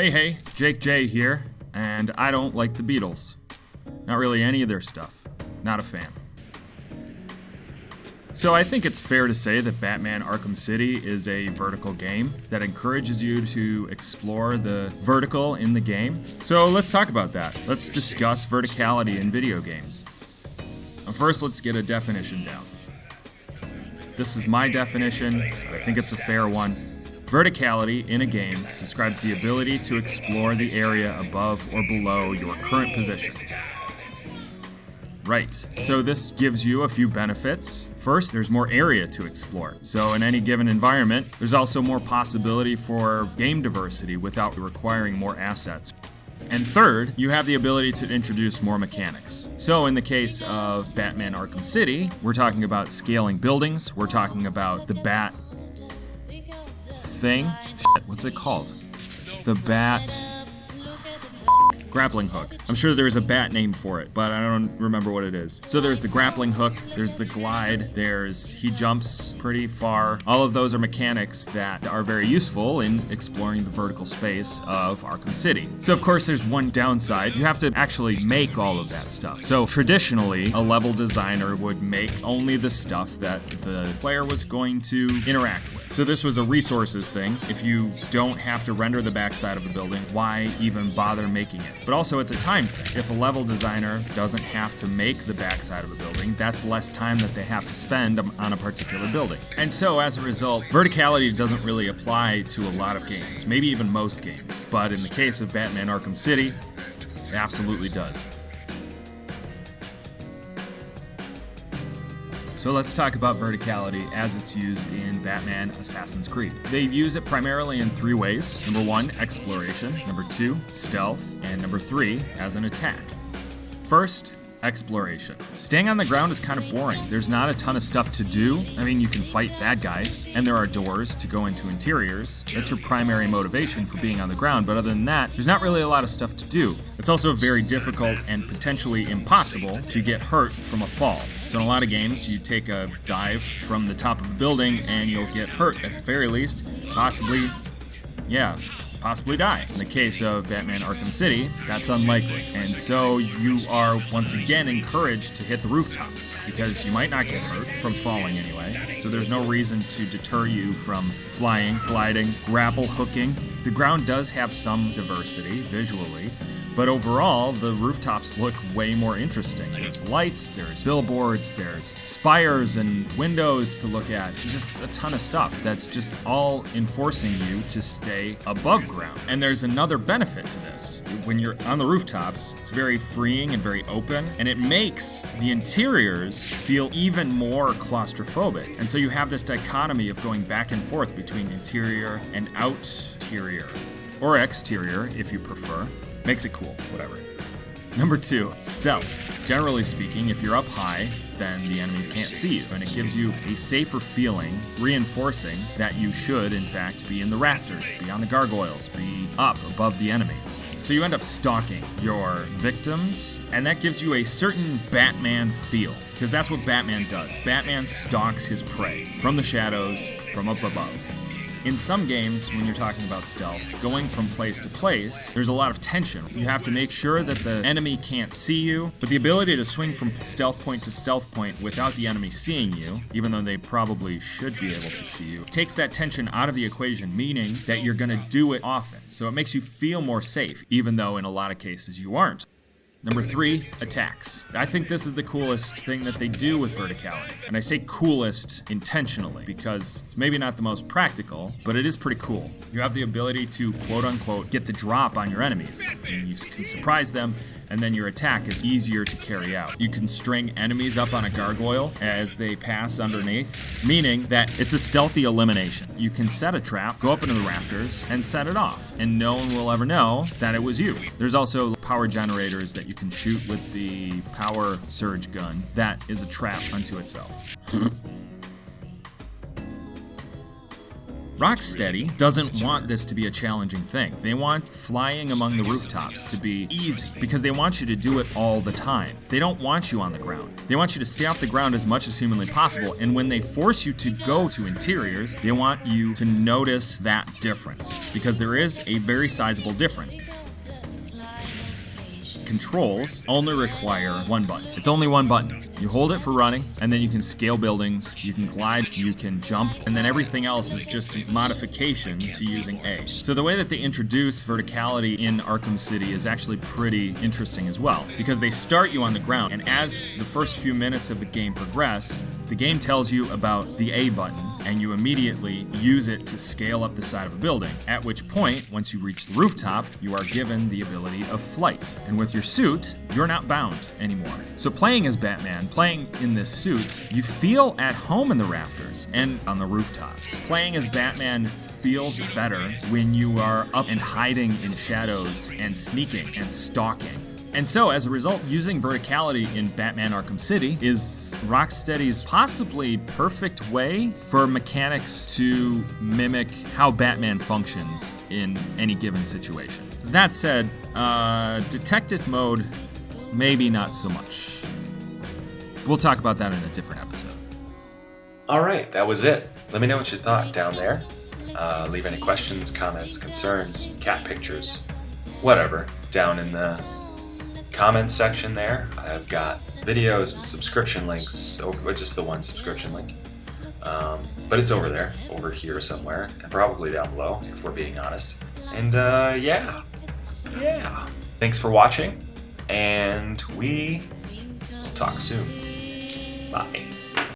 Hey hey, Jake J here, and I don't like the Beatles. Not really any of their stuff. Not a fan. So I think it's fair to say that Batman Arkham City is a vertical game that encourages you to explore the vertical in the game. So let's talk about that. Let's discuss verticality in video games. First, let's get a definition down. This is my definition, I think it's a fair one. Verticality in a game describes the ability to explore the area above or below your current position. Right. So this gives you a few benefits. First, there's more area to explore. So in any given environment, there's also more possibility for game diversity without requiring more assets. And third, you have the ability to introduce more mechanics. So in the case of Batman Arkham City, we're talking about scaling buildings, we're talking about the bat thing. Shit, what's it called? The bat grappling hook. I'm sure there's a bat name for it, but I don't remember what it is. So there's the grappling hook, there's the glide, there's he jumps pretty far. All of those are mechanics that are very useful in exploring the vertical space of Arkham City. So of course there's one downside. You have to actually make all of that stuff. So traditionally, a level designer would make only the stuff that the player was going to interact with. So this was a resources thing. If you don't have to render the backside of a building, why even bother making it? But also it's a time thing. If a level designer doesn't have to make the backside of a building, that's less time that they have to spend on a particular building. And so as a result, verticality doesn't really apply to a lot of games, maybe even most games. But in the case of Batman Arkham City, it absolutely does. So let's talk about verticality as it's used in Batman Assassin's Creed. They use it primarily in three ways. Number one, exploration. Number two, stealth. And number three, as an attack. First, exploration. Staying on the ground is kind of boring. There's not a ton of stuff to do. I mean, you can fight bad guys, and there are doors to go into interiors. That's your primary motivation for being on the ground, but other than that, there's not really a lot of stuff to do. It's also very difficult and potentially impossible to get hurt from a fall. So in a lot of games, you take a dive from the top of a building and you'll get hurt at the very least, possibly, yeah, possibly die. In the case of Batman Arkham City, that's unlikely. And so you are once again encouraged to hit the rooftops because you might not get hurt from falling anyway. So there's no reason to deter you from flying, gliding, grapple hooking. The ground does have some diversity visually, but overall, the rooftops look way more interesting. There's lights, there's billboards, there's spires and windows to look at. Just a ton of stuff that's just all enforcing you to stay above ground. And there's another benefit to this. When you're on the rooftops, it's very freeing and very open, and it makes the interiors feel even more claustrophobic. And so you have this dichotomy of going back and forth between interior and outerior, or exterior if you prefer. Makes it cool, whatever. Number two, stealth. Generally speaking, if you're up high, then the enemies can't see you, and it gives you a safer feeling, reinforcing that you should, in fact, be in the rafters, be on the gargoyles, be up above the enemies. So you end up stalking your victims, and that gives you a certain Batman feel, because that's what Batman does. Batman stalks his prey from the shadows, from up above. In some games, when you're talking about stealth, going from place to place, there's a lot of tension. You have to make sure that the enemy can't see you, but the ability to swing from stealth point to stealth point without the enemy seeing you, even though they probably should be able to see you, takes that tension out of the equation, meaning that you're gonna do it often. So it makes you feel more safe, even though in a lot of cases you aren't. Number three, attacks. I think this is the coolest thing that they do with verticality. And I say coolest intentionally because it's maybe not the most practical, but it is pretty cool. You have the ability to quote unquote get the drop on your enemies. And you can surprise them and then your attack is easier to carry out. You can string enemies up on a gargoyle as they pass underneath, meaning that it's a stealthy elimination. You can set a trap, go up into the rafters, and set it off, and no one will ever know that it was you. There's also power generators that you can shoot with the power surge gun. That is a trap unto itself. Rocksteady doesn't want this to be a challenging thing. They want flying among the rooftops to be easy because they want you to do it all the time. They don't want you on the ground. They want you to stay off the ground as much as humanly possible, and when they force you to go to interiors, they want you to notice that difference because there is a very sizable difference controls only require one button. It's only one button. You hold it for running, and then you can scale buildings, you can glide, you can jump, and then everything else is just a modification to using A. So the way that they introduce verticality in Arkham City is actually pretty interesting as well, because they start you on the ground, and as the first few minutes of the game progress, the game tells you about the A button, and you immediately use it to scale up the side of a building. At which point, once you reach the rooftop, you are given the ability of flight. And with your suit, you're not bound anymore. So playing as Batman, playing in this suit, you feel at home in the rafters and on the rooftops. Playing as Batman feels better when you are up and hiding in shadows and sneaking and stalking. And so, as a result, using verticality in Batman Arkham City is Rocksteady's possibly perfect way for mechanics to mimic how Batman functions in any given situation. That said, uh, detective mode, maybe not so much. We'll talk about that in a different episode. All right, that was it. Let me know what you thought down there. Uh, leave any questions, comments, concerns, cat pictures, whatever, down in the comments section there. I've got videos and subscription links, or just the one subscription link. Um, but it's over there, over here somewhere, and probably down below, if we're being honest. And uh, yeah, yeah. Thanks for watching, and we will talk soon. Bye.